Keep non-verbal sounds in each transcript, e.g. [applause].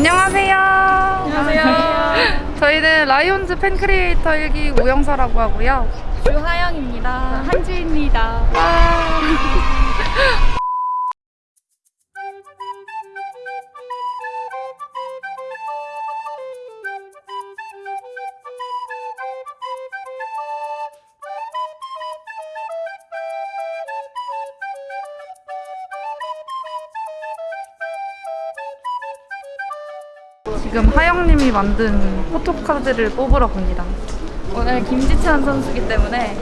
안녕하세요. 안녕하세요. [laughs] 저희는 라이온즈 팬 크리에이터 일기 오영서라고 하고요. 주하영입니다. 한지입니다. 지금 하영님이 만든 포토카드를 뽑으러 갑니다. 오늘 김지찬 선수기 때문에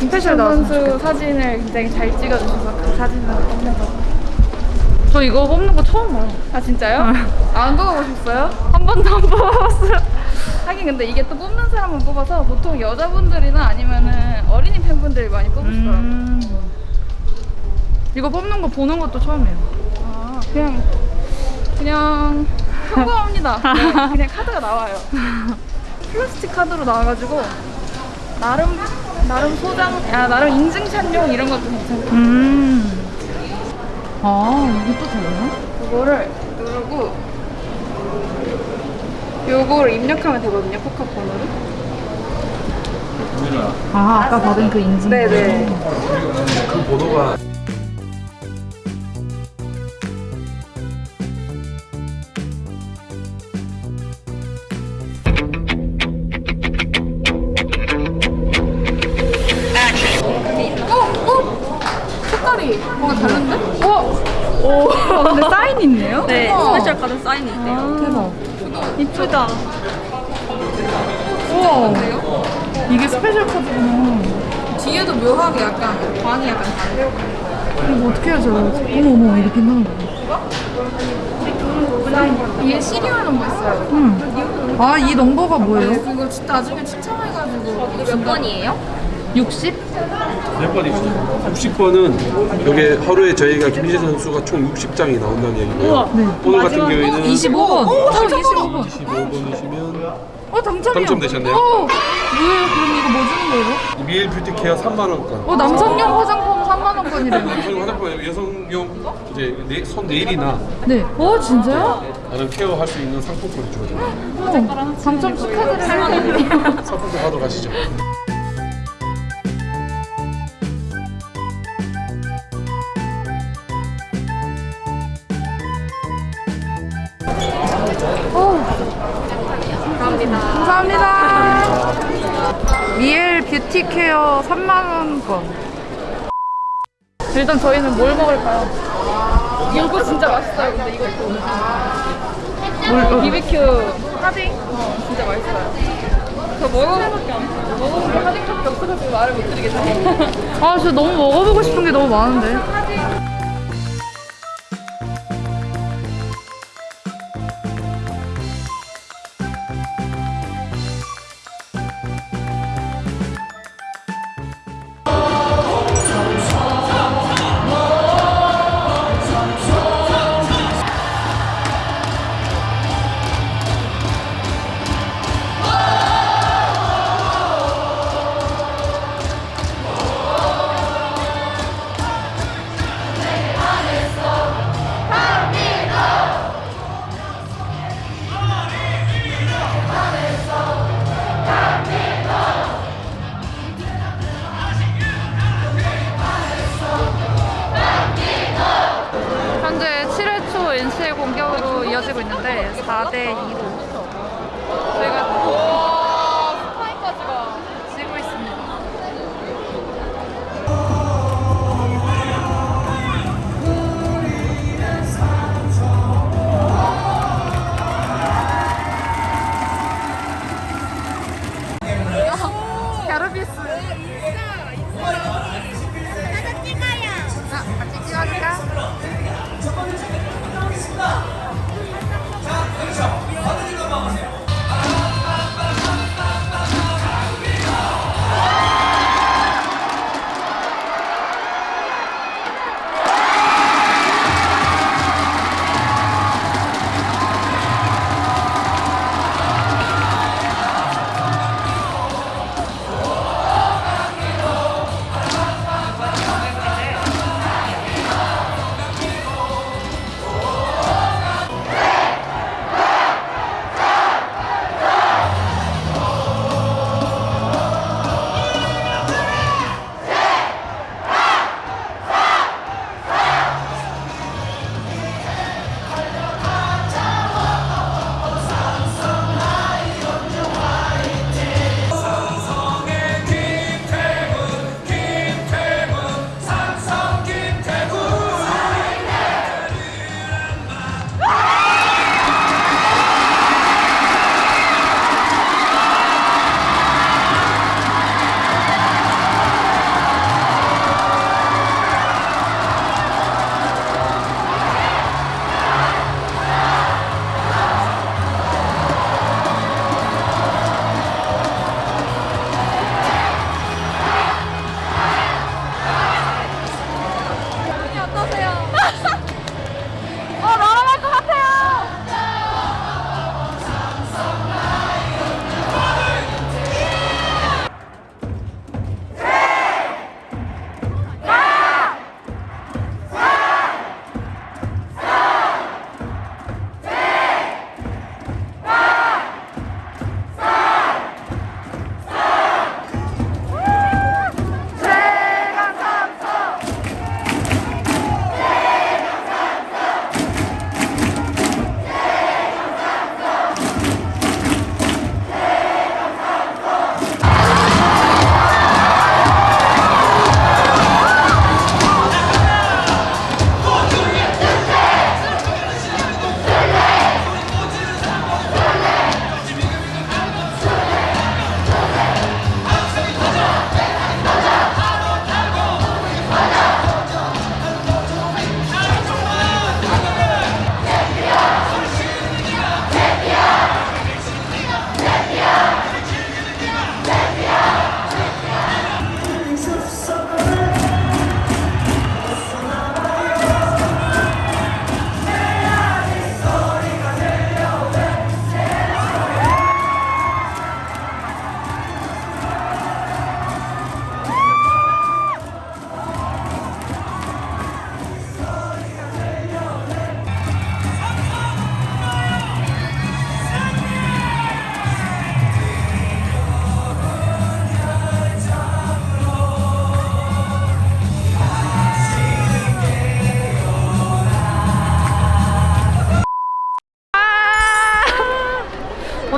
나왔으면 선수 사진을 굉장히 잘 찍어주셔서 그 사진으로 뽑는 거. 저 이거 뽑는 거 처음 봐요. 아 진짜요? 안 뽑아보셨어요? 한 번도 안 뽑아봤어요. 하긴 근데 이게 또 뽑는 사람만 뽑아서 보통 여자분들이나 아니면은 어린이 팬분들이 많이 뽑으시더라고요. 음. 이거 뽑는 거 보는 것도 처음이에요. 아 그냥 그냥 평범합니다. [laughs] 네, 그냥 카드가 나와요. 플라스틱 카드로 나와가지고 나름 나름 소장, 야 나름 인증샷용 이런 것도 괜찮고. 음. 아, 이게 또 되나? 그거를 누르고 요거를 입력하면 되거든요 포카 번호를 아, 아까 받은 그 인증. 네네 그 번호가 오 아, 근데 사인이 있네요? 네, 우와. 스페셜 카드 사인이 있대요. 대박. 이쁘다 우와. 이게 special 카드구나. 뒤에도 묘하게 약간 광이 약간 다르죠 이거 어떻게 해야 잘 어머, 어머, 이거 괜찮은 거 위에 serial number 있어요 응. 아, 이 넘버가 뭐예요? 네, 그거 진짜 나중에 추첨해가지고 몇 번이에요? 60? 몇 번이죠? 60번은 여기 하루에 저희가 김희재 선수가 총 60장이 나온다는 얘기고요. 네. 오늘 같은 경우에는 25번. 어, 25번. 25번이시면 어, 당첨이요. 당첨되셨네요. 어, 뭐예요? 그럼 이거 뭐 주는 거예요? 미일 뷰티 케어 3만 원권. 어, 남성용 화장품 3만 원권이래요. 여성 [laughs] 화장품 여성용 이제 네, 손 네일이나 네. 어, 진짜요? 다른 케어 할 수 있는 상품권이 주어져요. 어, 당첨 축하드려요. 상품권 하러 가시죠. 감사합니다. 미엘 뷰티 케어 3만 원권. 일단 저희는 뭘 먹을까요? 이거 진짜 맛있어요 근데 이것도 뭘, BBQ 하딩? 어 진짜 맛있어요 저 먹어보밖에 안 먹어본 게 하딩밖에 없어가지고 말을 못 드리겠어요 아, 진짜 너무 먹어보고 싶은 게 너무 많은데. 7회 초 NC의 공격으로 이어지고 있는데 4대 2로 저희가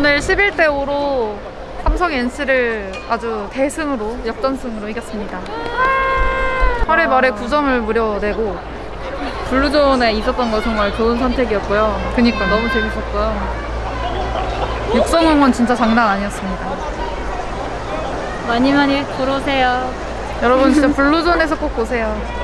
오늘 11대 5로 삼성 NC를 아주 대승으로 역전승으로 이겼습니다. 8회 말에 9점을 무려 내고 블루존에 있었던 거 정말 좋은 선택이었고요. 그니까 너무 재밌었고요. 육성 응원 진짜 장난 아니었습니다. 많이 많이 보러 오세요. 여러분 진짜 블루존에서 꼭 보세요.